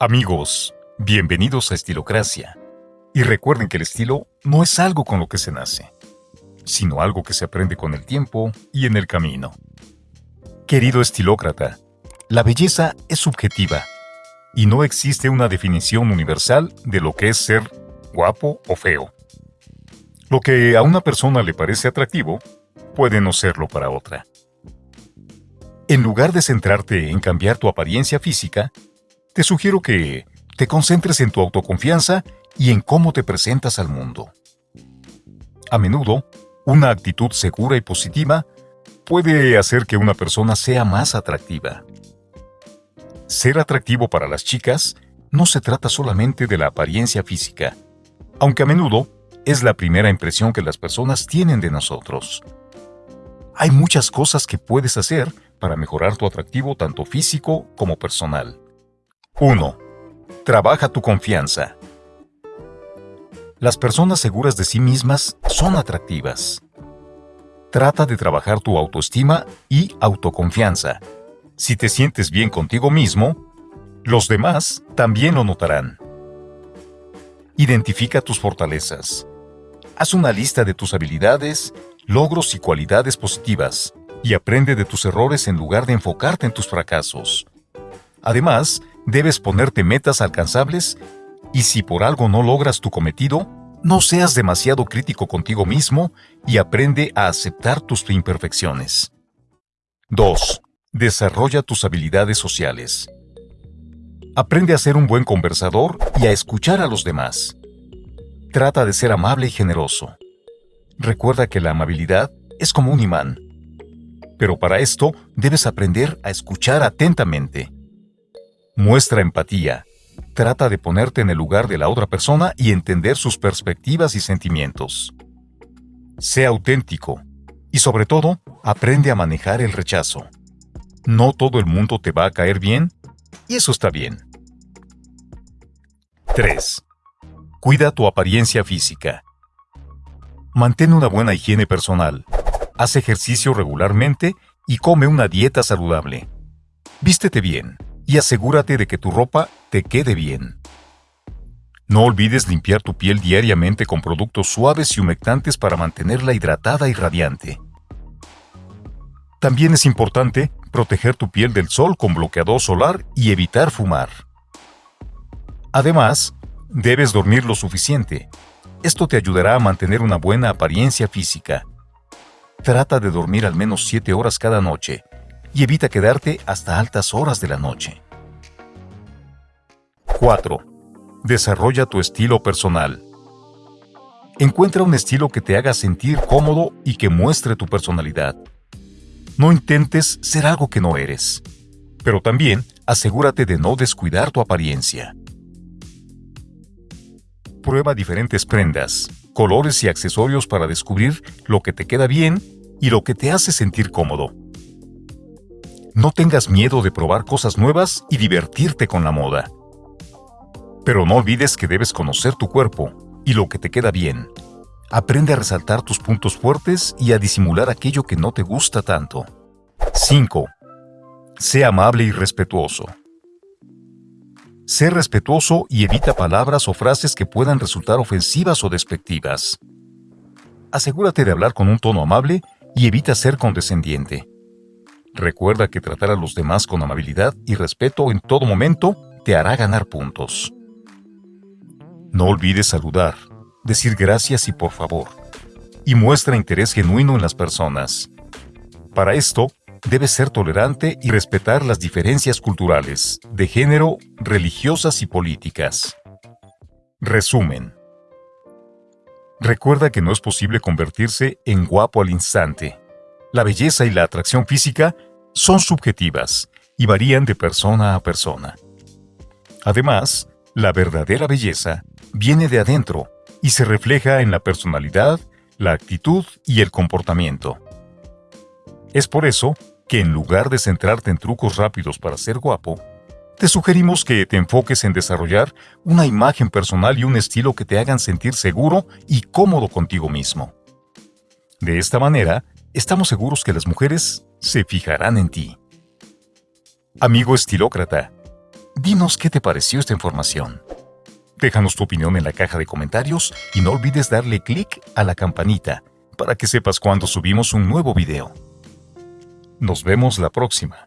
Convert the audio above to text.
Amigos, bienvenidos a Estilocracia. Y recuerden que el estilo no es algo con lo que se nace, sino algo que se aprende con el tiempo y en el camino. Querido estilócrata, la belleza es subjetiva y no existe una definición universal de lo que es ser guapo o feo. Lo que a una persona le parece atractivo puede no serlo para otra. En lugar de centrarte en cambiar tu apariencia física, te sugiero que te concentres en tu autoconfianza y en cómo te presentas al mundo. A menudo, una actitud segura y positiva puede hacer que una persona sea más atractiva. Ser atractivo para las chicas no se trata solamente de la apariencia física, aunque a menudo es la primera impresión que las personas tienen de nosotros. Hay muchas cosas que puedes hacer para mejorar tu atractivo tanto físico como personal. 1. Trabaja tu confianza. Las personas seguras de sí mismas son atractivas. Trata de trabajar tu autoestima y autoconfianza. Si te sientes bien contigo mismo, los demás también lo notarán. Identifica tus fortalezas. Haz una lista de tus habilidades, logros y cualidades positivas y aprende de tus errores en lugar de enfocarte en tus fracasos. Además, debes ponerte metas alcanzables y si por algo no logras tu cometido, no seas demasiado crítico contigo mismo y aprende a aceptar tus imperfecciones. 2. Desarrolla tus habilidades sociales. Aprende a ser un buen conversador y a escuchar a los demás. Trata de ser amable y generoso. Recuerda que la amabilidad es como un imán. Pero para esto debes aprender a escuchar atentamente. Muestra empatía. Trata de ponerte en el lugar de la otra persona y entender sus perspectivas y sentimientos. Sé auténtico. Y sobre todo, aprende a manejar el rechazo. No todo el mundo te va a caer bien, y eso está bien. 3. Cuida tu apariencia física. Mantén una buena higiene personal. Haz ejercicio regularmente y come una dieta saludable. Vístete bien y asegúrate de que tu ropa te quede bien. No olvides limpiar tu piel diariamente con productos suaves y humectantes para mantenerla hidratada y radiante. También es importante proteger tu piel del sol con bloqueador solar y evitar fumar. Además, debes dormir lo suficiente. Esto te ayudará a mantener una buena apariencia física. Trata de dormir al menos 7 horas cada noche y evita quedarte hasta altas horas de la noche. 4. Desarrolla tu estilo personal. Encuentra un estilo que te haga sentir cómodo y que muestre tu personalidad. No intentes ser algo que no eres, pero también asegúrate de no descuidar tu apariencia. Prueba diferentes prendas, colores y accesorios para descubrir lo que te queda bien y lo que te hace sentir cómodo. No tengas miedo de probar cosas nuevas y divertirte con la moda. Pero no olvides que debes conocer tu cuerpo y lo que te queda bien. Aprende a resaltar tus puntos fuertes y a disimular aquello que no te gusta tanto. 5. Sé amable y respetuoso. Sé respetuoso y evita palabras o frases que puedan resultar ofensivas o despectivas. Asegúrate de hablar con un tono amable y evita ser condescendiente. Recuerda que tratar a los demás con amabilidad y respeto en todo momento te hará ganar puntos. No olvides saludar, decir gracias y por favor, y muestra interés genuino en las personas. Para esto, debes ser tolerante y respetar las diferencias culturales, de género, religiosas y políticas. Resumen. Recuerda que no es posible convertirse en guapo al instante. La belleza y la atracción física son subjetivas y varían de persona a persona. Además, la verdadera belleza viene de adentro y se refleja en la personalidad, la actitud y el comportamiento. Es por eso que en lugar de centrarte en trucos rápidos para ser guapo, te sugerimos que te enfoques en desarrollar una imagen personal y un estilo que te hagan sentir seguro y cómodo contigo mismo. De esta manera, estamos seguros que las mujeres se fijarán en ti. Amigo estilócrata, Dinos qué te pareció esta información. Déjanos tu opinión en la caja de comentarios y no olvides darle clic a la campanita para que sepas cuando subimos un nuevo video. Nos vemos la próxima.